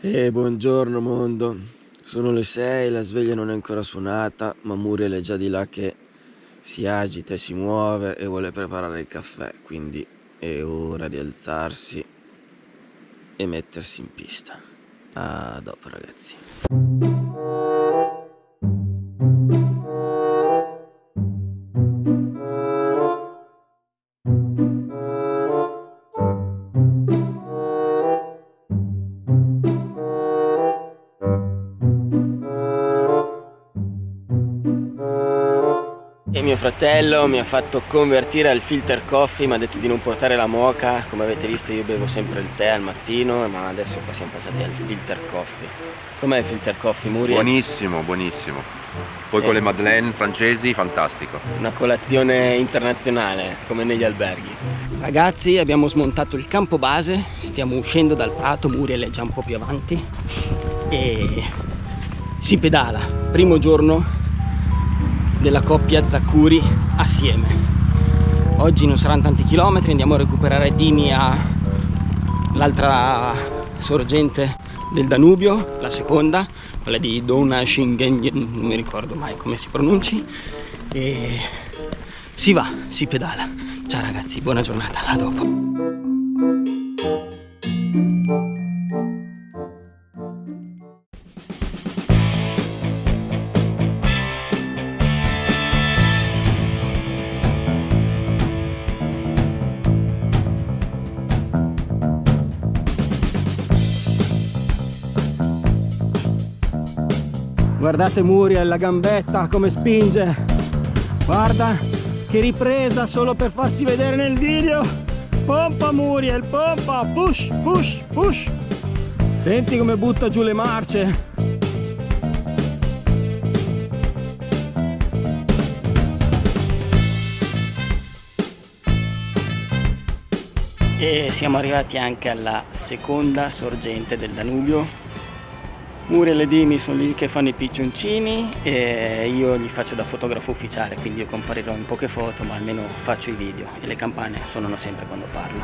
E buongiorno mondo, sono le 6, la sveglia non è ancora suonata, ma Muriel è già di là che si agita e si muove e vuole preparare il caffè, quindi è ora di alzarsi e mettersi in pista. A dopo ragazzi. E mio fratello mi ha fatto convertire al filter coffee, mi ha detto di non portare la moca, come avete visto io bevo sempre il tè al mattino, ma adesso qua siamo passati al filter coffee. Com'è il filter coffee, Muri? Buonissimo, buonissimo. Poi eh. con le madeleine francesi, fantastico. Una colazione internazionale, come negli alberghi. Ragazzi, abbiamo smontato il campo base, stiamo uscendo dal prato, Muriel è già un po' più avanti e si pedala. Primo giorno della coppia Zaccuri assieme. Oggi non saranno tanti chilometri andiamo a recuperare Dini all'altra sorgente del Danubio la seconda quella di Dona Shingen non mi ricordo mai come si pronunci. E si va, si pedala. Ciao ragazzi, buona giornata, a dopo guardate Muriel la gambetta come spinge. Guarda che ripresa solo per farsi vedere nel video. Pompa Muriel pompa push push push. Senti come butta giù le marce. E siamo arrivati anche alla seconda sorgente del Danubio Muriel e Dimi sono lì che fanno i piccioncini e io gli faccio da fotografo ufficiale, quindi io comparirò in poche foto, ma almeno faccio i video e le campane suonano sempre quando parlo.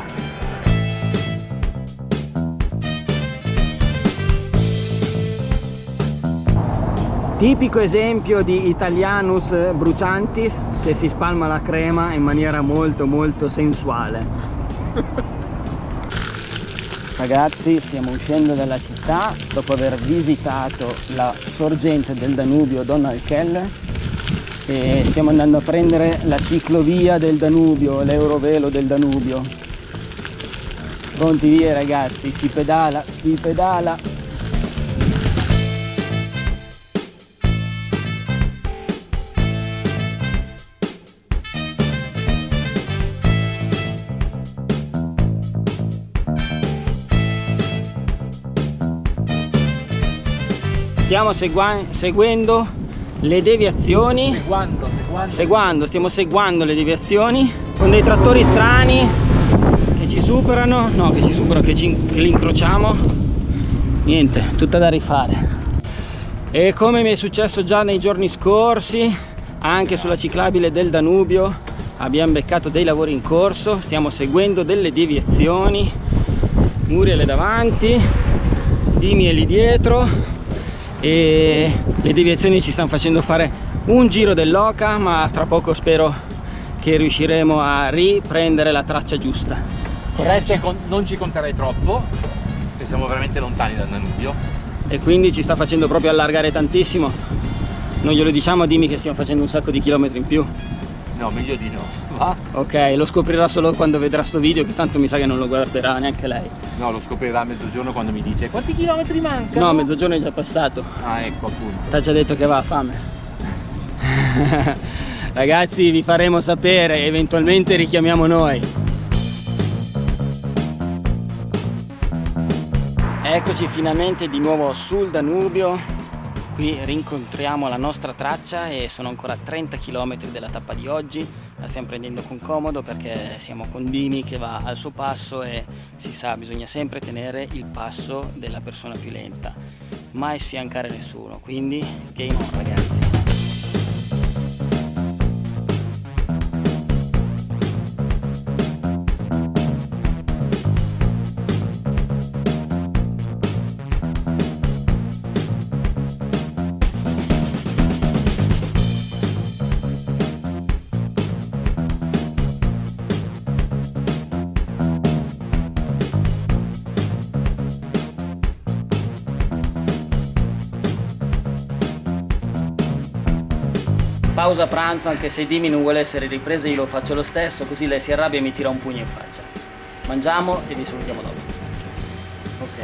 Tipico esempio di Italianus bruciantis che si spalma la crema in maniera molto molto sensuale. Ragazzi stiamo uscendo dalla città dopo aver visitato la sorgente del Danubio Donald Keller e stiamo andando a prendere la ciclovia del Danubio, l'eurovelo del Danubio. Pronti via ragazzi, si pedala, si pedala. Stiamo seguendo le deviazioni. Seguando, seguando. seguando, stiamo seguendo le deviazioni con dei trattori strani che ci superano. No che ci superano che, ci, che li incrociamo. Niente tutta da rifare. E come mi è successo già nei giorni scorsi anche sulla ciclabile del Danubio abbiamo beccato dei lavori in corso stiamo seguendo delle deviazioni. Muriel è davanti Dimi è lì dietro e le deviazioni ci stanno facendo fare un giro dell'oca ma tra poco spero che riusciremo a riprendere la traccia giusta. Corretto? non ci conterei troppo perché siamo veramente lontani dal Danubio. E quindi ci sta facendo proprio allargare tantissimo. Non glielo diciamo dimmi che stiamo facendo un sacco di chilometri in più no meglio di no va? ok lo scoprirà solo quando vedrà sto video che tanto mi sa che non lo guarderà neanche lei No, lo scoprirà a mezzogiorno quando mi dice quanti chilometri mancano? No, mezzogiorno è già passato. Ah, ecco appunto. Ti ha già detto che va a fame. Ragazzi, vi faremo sapere, eventualmente richiamiamo noi. Eccoci finalmente di nuovo sul Danubio. Qui rincontriamo la nostra traccia e sono ancora 30 km della tappa di oggi. La stiamo prendendo con comodo perché siamo con Dini che va al suo passo e si sa bisogna sempre tenere il passo della persona più lenta mai sfiancare nessuno. Quindi game on ragazzi pausa pranzo anche se Dimi non vuole essere ripresa io lo faccio lo stesso così lei si arrabbia e mi tira un pugno in faccia. Mangiamo e vi salutiamo dopo. Ok.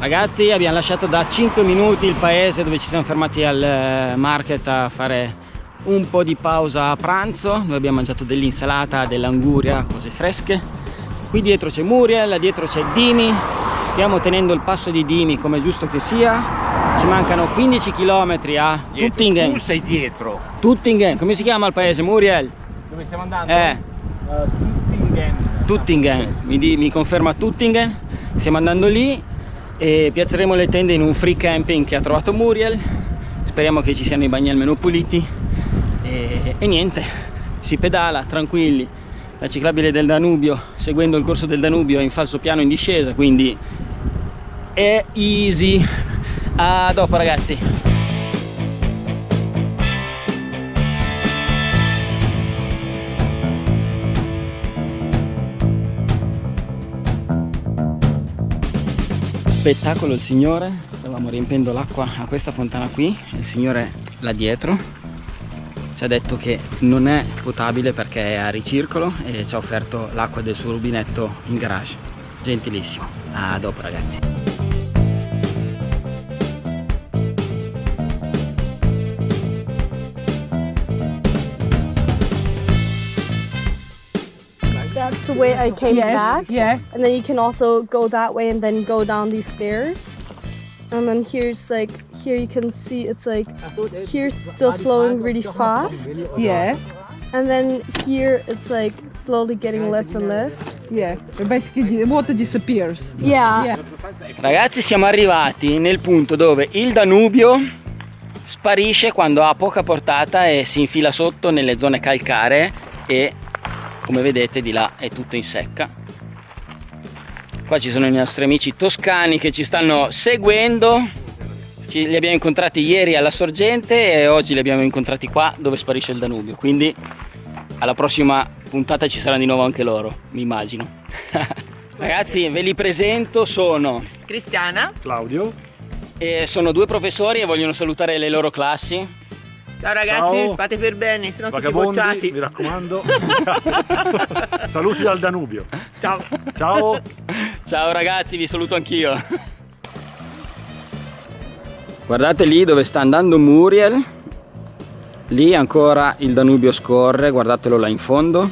Ragazzi abbiamo lasciato da 5 minuti il paese dove ci siamo fermati al eh, market a fare un po' di pausa a pranzo. Noi abbiamo mangiato dell'insalata dell'anguria cose fresche. Qui dietro c'è Muriel dietro c'è Dimi stiamo tenendo il passo di Dimi come giusto che sia ci mancano 15 km a Tuttingen Tu sei dietro. Tuttingen, come si chiama il paese? Muriel? Dove stiamo andando? Eh, Uh, Tuttingen. Tuttingen, mi, di- mi conferma Tuttingen, stiamo andando lì e piazzeremo le tende in un free camping che ha trovato Muriel, speriamo che ci siano i bagni almeno puliti. E, e niente, si pedala tranquilli, la ciclabile del Danubio, seguendo il corso del Danubio è in falso piano in discesa, quindi è easy. A dopo ragazzi. spettacolo il signore. Stavamo riempendo l'acqua a questa fontana qui. Il signore là dietro. Ci ha detto che non è potabile perché è a ricircolo e ci ha offerto l'acqua del suo rubinetto in garage. Gentilissimo. A dopo ragazzi That's the way I came Yes, back. yeah. And then you can also go that way and then go down these stairs. And then here's like, here you can see it's like, here's still flowing really fast. Yeah, And then here it's like slowly getting less and less. yeah. Basically, the water disappears. Yeah. Yeah. Ragazzi siamo arrivati nel punto dove il Danubio sparisce quando ha poca portata e si infila sotto nelle zone calcaree e come vedete di là è tutto in secca. Qua ci sono i nostri amici toscani che ci stanno seguendo. Ci, li abbiamo incontrati ieri alla sorgente e oggi li abbiamo incontrati qua dove sparisce il Danubio. Quindi alla prossima puntata ci saranno di nuovo anche loro, mi immagino. Ragazzi, ve li presento, sono Cristiana, Claudio. e sono due professori e vogliono salutare le loro classi. Ciao ragazzi, Ciao. fate per bene, se no tutti bocciati. mi raccomando. Saluti dal Danubio. Ciao. Ciao. Ciao ragazzi, vi saluto anch'io. Guardate lì dove sta andando Muriel. Lì ancora il Danubio scorre, guardatelo là in fondo.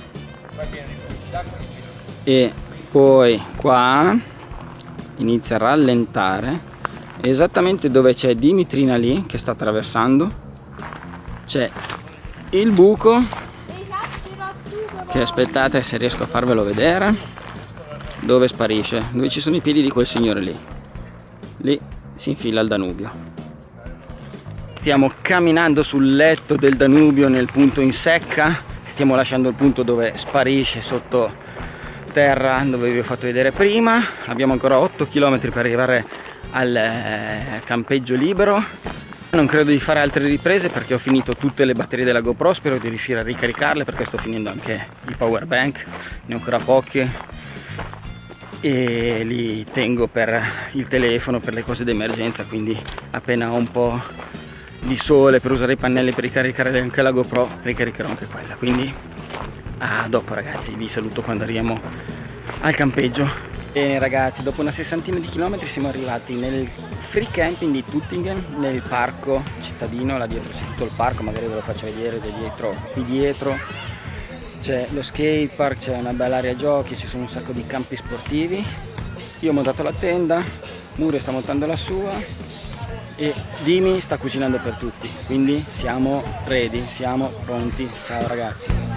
E poi qua inizia a rallentare. Esattamente dove c'è Dimitrina lì che sta attraversando. C'è il buco che aspettate se riesco a farvelo vedere dove sparisce? Dove ci sono i piedi di quel signore lì. Lì si infila il Danubio. Stiamo camminando sul letto del Danubio nel punto in secca. Stiamo lasciando il punto dove sparisce sotto terra dove vi ho fatto vedere prima. Abbiamo ancora 8 km per arrivare al eh, campeggio libero non credo di fare altre riprese perché ho finito tutte le batterie della GoPro spero di riuscire a ricaricarle perché sto finendo anche i power bank ne ho ancora pochi e li tengo per il telefono per le cose d'emergenza quindi appena ho un po' di sole per usare i pannelli per ricaricare anche la GoPro ricaricherò anche quella. Quindi a dopo ragazzi vi saluto quando arriviamo al campeggio Bene ragazzi, dopo una sessantina di chilometri siamo arrivati nel free camping di Tuttingen, nel parco cittadino, là dietro c'è tutto il parco, magari ve lo faccio vedere dietro, qui dietro c'è lo skate park, c'è una bella area giochi, ci sono un sacco di campi sportivi. Io ho montato la tenda, Mure sta montando la sua e Dimi sta cucinando per tutti, quindi siamo ready, siamo pronti. Ciao ragazzi!